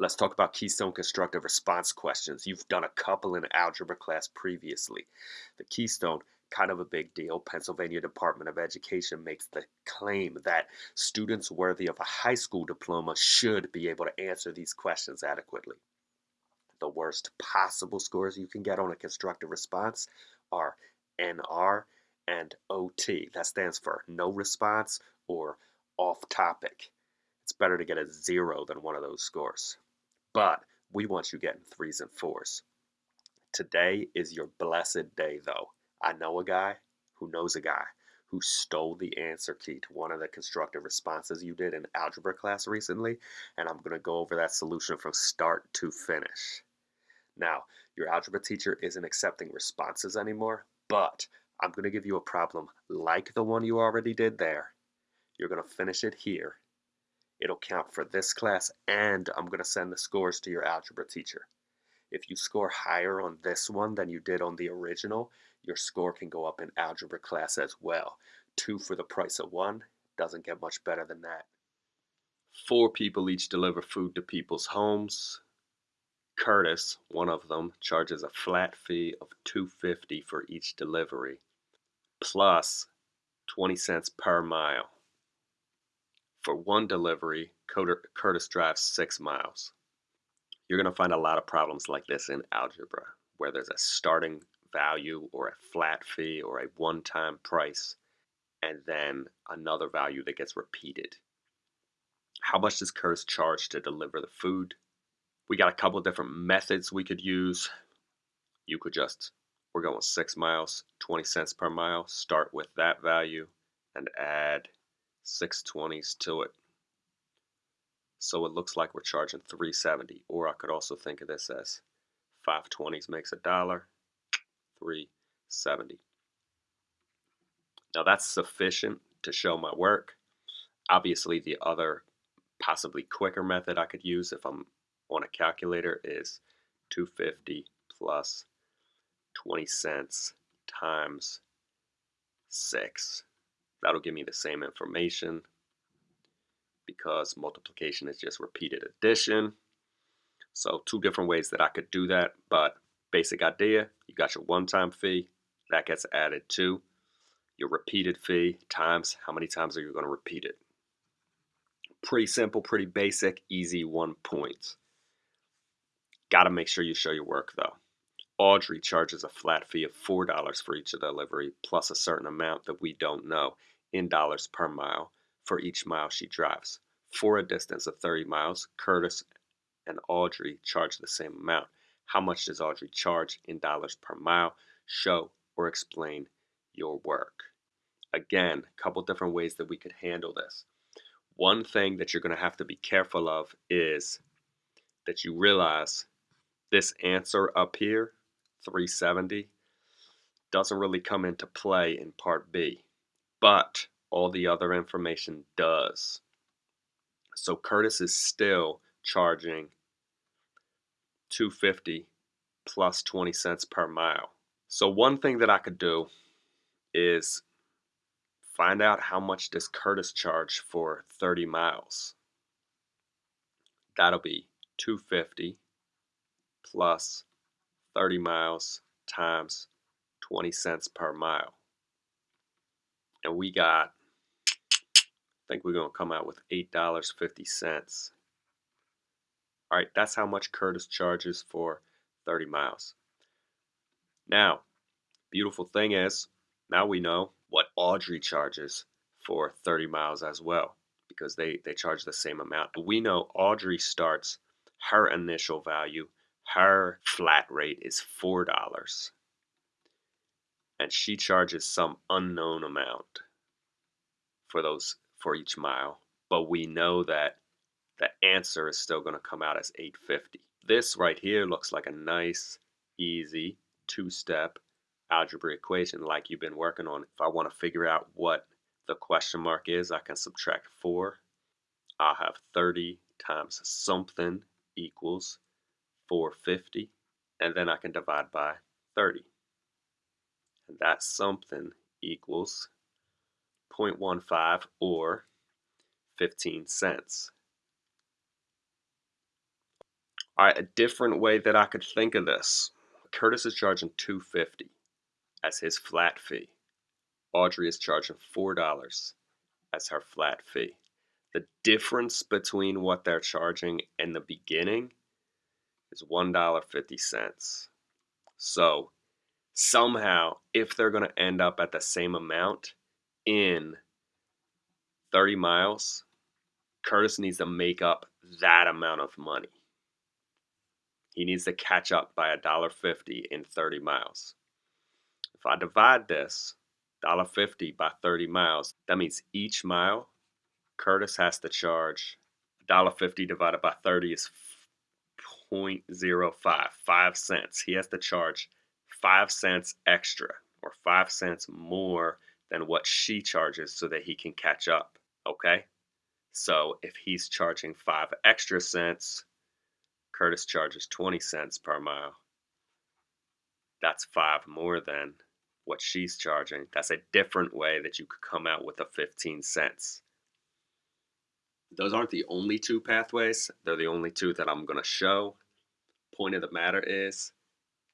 Let's talk about Keystone constructive response questions. You've done a couple in algebra class previously. The Keystone, kind of a big deal. Pennsylvania Department of Education makes the claim that students worthy of a high school diploma should be able to answer these questions adequately. The worst possible scores you can get on a constructive response are NR and OT. That stands for no response or off topic. It's better to get a zero than one of those scores. But we want you getting threes and fours. Today is your blessed day, though. I know a guy who knows a guy who stole the answer key to one of the constructive responses you did in algebra class recently, and I'm going to go over that solution from start to finish. Now, your algebra teacher isn't accepting responses anymore, but I'm going to give you a problem like the one you already did there. You're going to finish it here It'll count for this class and I'm going to send the scores to your algebra teacher. If you score higher on this one than you did on the original, your score can go up in algebra class as well. Two for the price of one doesn't get much better than that. Four people each deliver food to people's homes. Curtis, one of them, charges a flat fee of 250 for each delivery, plus 20 cents per mile. For one delivery, Curtis drives six miles. You're going to find a lot of problems like this in algebra, where there's a starting value or a flat fee or a one-time price, and then another value that gets repeated. How much does Curtis charge to deliver the food? We got a couple different methods we could use. You could just, we're going six miles, 20 cents per mile, start with that value and add 620s to it. So it looks like we're charging 370 or I could also think of this as 520s makes a dollar, 370. Now that's sufficient to show my work. Obviously the other possibly quicker method I could use if I'm on a calculator is 250 plus 20 cents times 6 that'll give me the same information because multiplication is just repeated addition. So two different ways that I could do that, but basic idea, you got your one-time fee, that gets added to your repeated fee times how many times are you going to repeat it. Pretty simple, pretty basic, easy one point. Got to make sure you show your work though. Audrey charges a flat fee of $4 for each delivery plus a certain amount that we don't know in dollars per mile for each mile she drives. For a distance of 30 miles, Curtis and Audrey charge the same amount. How much does Audrey charge in dollars per mile? Show or explain your work. Again, a couple different ways that we could handle this. One thing that you're going to have to be careful of is that you realize this answer up here 370 doesn't really come into play in part B, but all the other information does. So Curtis is still charging 250 plus 20 cents per mile. So one thing that I could do is find out how much does Curtis charge for 30 miles. That'll be 250 plus 30 miles times 20 cents per mile. And we got, I think we're going to come out with $8.50. All right, that's how much Curtis charges for 30 miles. Now, beautiful thing is, now we know what Audrey charges for 30 miles as well because they, they charge the same amount. We know Audrey starts her initial value her flat rate is $4 and she charges some unknown amount for those for each mile. But we know that the answer is still going to come out as 850 this right here looks like a nice easy two-step algebra equation like you've been working on. If I want to figure out what the question mark is I can subtract 4 I'll have 30 times something equals 450 and then I can divide by 30 and that something equals 0.15 or 15 cents All right, a different way that I could think of this. Curtis is charging 250 as his flat fee. Audrey is charging $4 as her flat fee. The difference between what they're charging in the beginning is $1.50. So somehow, if they're going to end up at the same amount in 30 miles, Curtis needs to make up that amount of money. He needs to catch up by $1.50 in 30 miles. If I divide this $1.50 by 30 miles, that means each mile Curtis has to charge $1.50 divided by 30 is 0.05, 5 cents. He has to charge 5 cents extra or 5 cents more than what she charges so that he can catch up, okay? So if he's charging 5 extra cents, Curtis charges 20 cents per mile. That's 5 more than what she's charging. That's a different way that you could come out with a 15 cents. Those aren't the only two pathways. They're the only two that I'm going to show. Point of the matter is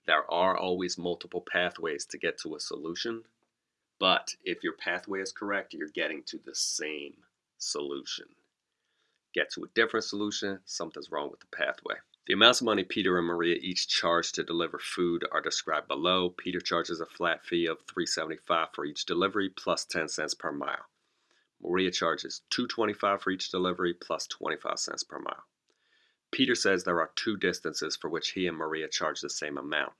there are always multiple pathways to get to a solution. But if your pathway is correct, you're getting to the same solution. Get to a different solution, something's wrong with the pathway. The amounts of money Peter and Maria each charge to deliver food are described below. Peter charges a flat fee of $3.75 for each delivery plus 10 cents per mile. Maria charges $2.25 for each delivery plus 25 cents per mile. Peter says there are two distances for which he and Maria charge the same amount.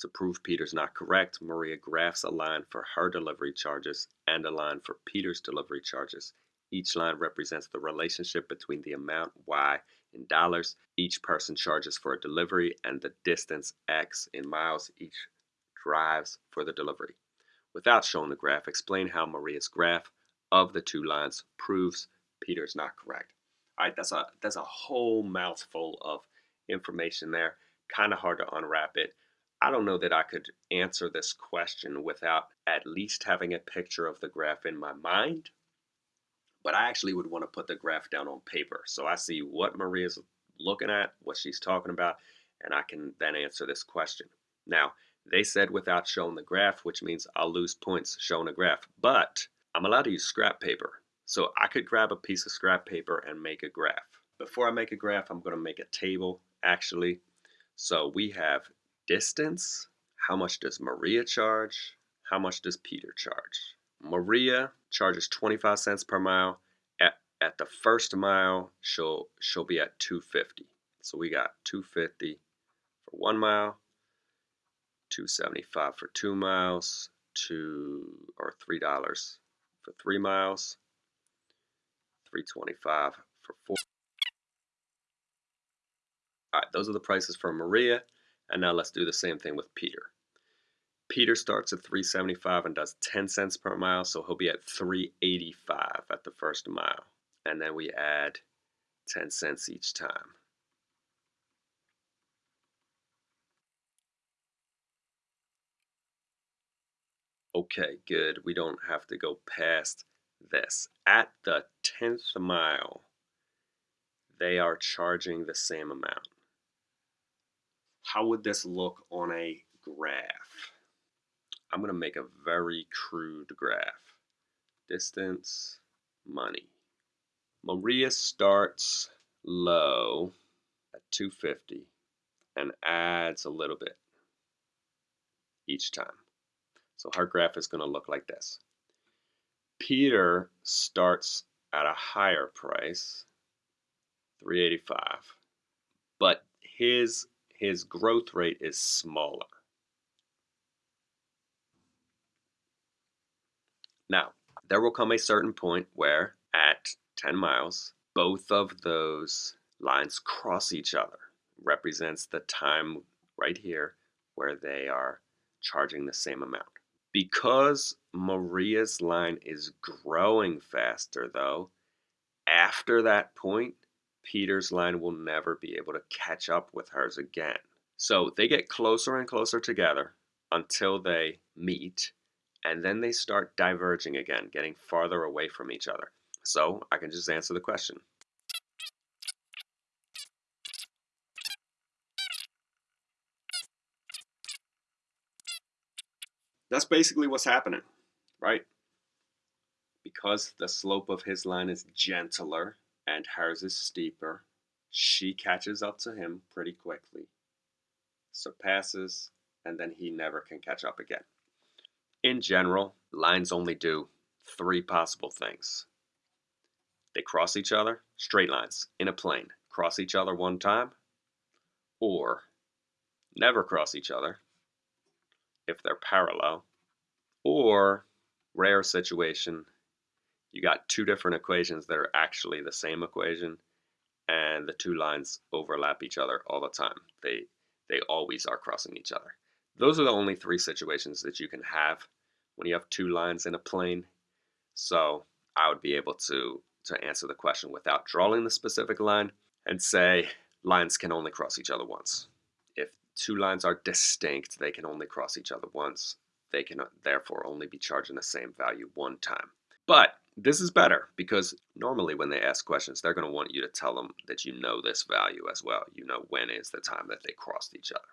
To prove Peter's not correct, Maria graphs a line for her delivery charges and a line for Peter's delivery charges. Each line represents the relationship between the amount y in dollars each person charges for a delivery and the distance x in miles each drives for the delivery. Without showing the graph, explain how Maria's graph of the two lines proves Peter's not correct. All right, that's a that's a whole mouthful of information there. Kind of hard to unwrap it. I don't know that I could answer this question without at least having a picture of the graph in my mind but I actually would want to put the graph down on paper. So I see what Maria's looking at, what she's talking about, and I can then answer this question. Now, they said without showing the graph, which means I'll lose points showing a graph, but I'm allowed to use scrap paper. So I could grab a piece of scrap paper and make a graph. Before I make a graph, I'm going to make a table, actually. So we have distance. How much does Maria charge? How much does Peter charge? Maria charges 25 cents per mile. At, at the first mile, she'll she'll be at 250. So we got 250 for one mile, 275 for two miles, two or three dollars for three miles, 325 for four. All right, those are the prices for Maria. And now let's do the same thing with Peter. Peter starts at 375 and does 10 cents per mile, so he'll be at 385 at the first mile. And then we add 10 cents each time. Okay, good. We don't have to go past this. At the 10th mile, they are charging the same amount. How would this look on a graph? I'm going to make a very crude graph. Distance, money. Maria starts low at 250 and adds a little bit each time. So her graph is going to look like this. Peter starts at a higher price, 385, but his his growth rate is smaller. Now, there will come a certain point where at 10 miles, both of those lines cross each other. Represents the time right here where they are charging the same amount. Because Maria's line is growing faster though, after that point, Peter's line will never be able to catch up with hers again. So they get closer and closer together until they meet and then they start diverging again, getting farther away from each other. So I can just answer the question. That's basically what's happening, right? Because the slope of his line is gentler and hers is steeper, she catches up to him pretty quickly, surpasses, and then he never can catch up again. In general, lines only do three possible things. They cross each other, straight lines, in a plane, cross each other one time, or never cross each other if they're parallel, or rare situation, you got two different equations that are actually the same equation and the two lines overlap each other all the time. They they always are crossing each other. Those are the only three situations that you can have when you have two lines in a plane. So I would be able to to answer the question without drawing the specific line and say lines can only cross each other once. Two lines are distinct, they can only cross each other once. They can uh, therefore only be charging the same value one time. But this is better because normally when they ask questions, they're going to want you to tell them that you know this value as well. You know when is the time that they crossed each other.